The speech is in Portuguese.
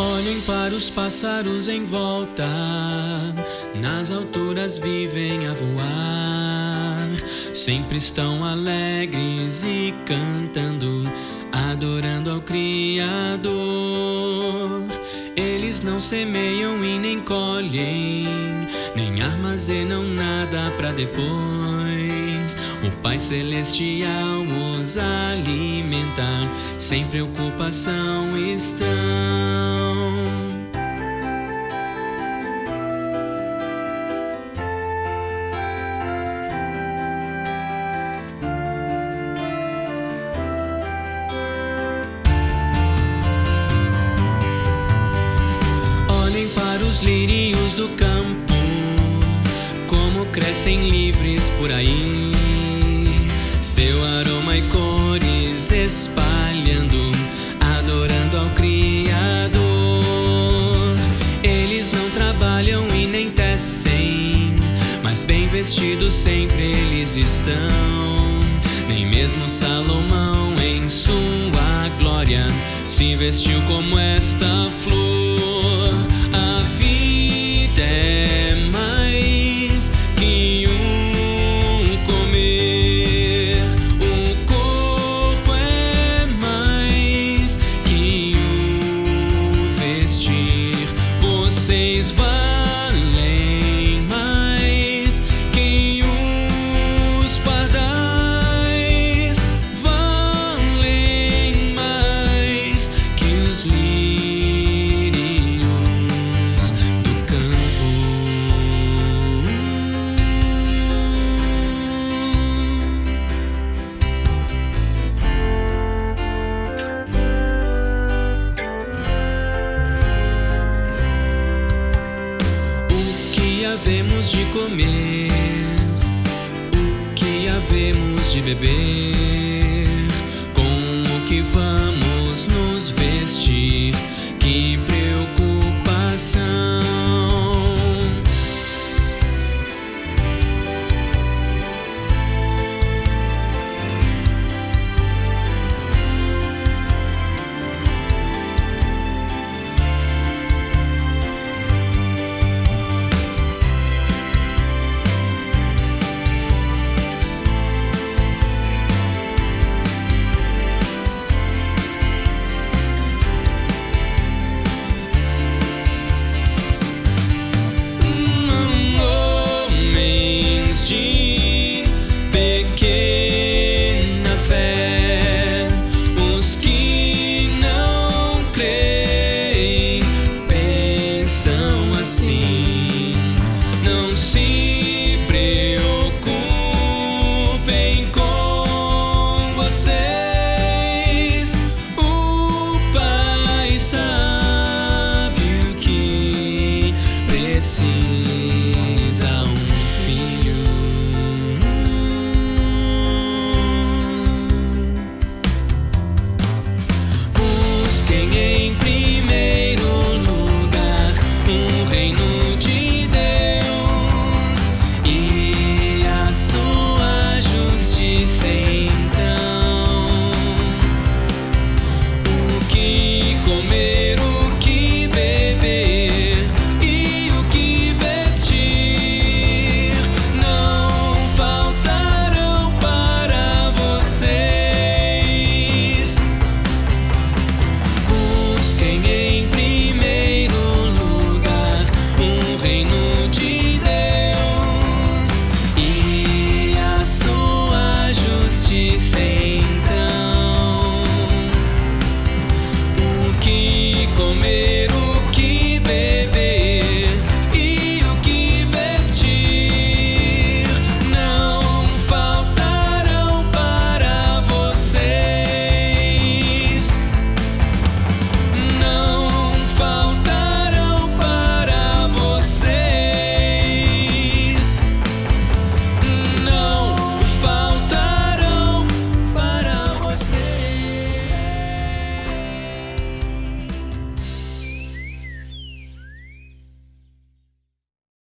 Olhem para os pássaros em volta, nas alturas vivem a voar. Sempre estão alegres e cantando, adorando ao Criador. Eles não semeiam e nem colhem, nem armazenam nada para depois. O Pai Celestial os alimenta, sem preocupação estão. Os lírios do campo, como crescem livres por aí. Seu aroma e cores espalhando, adorando ao Criador. Eles não trabalham e nem tecem, mas bem vestidos sempre eles estão. Nem mesmo Salomão em sua glória se vestiu como esta flor. Havemos de comer? O que havemos de beber? Com o que vamos Vem com vocês. O Pai sabe que precisa um filho. Busquem em primeiro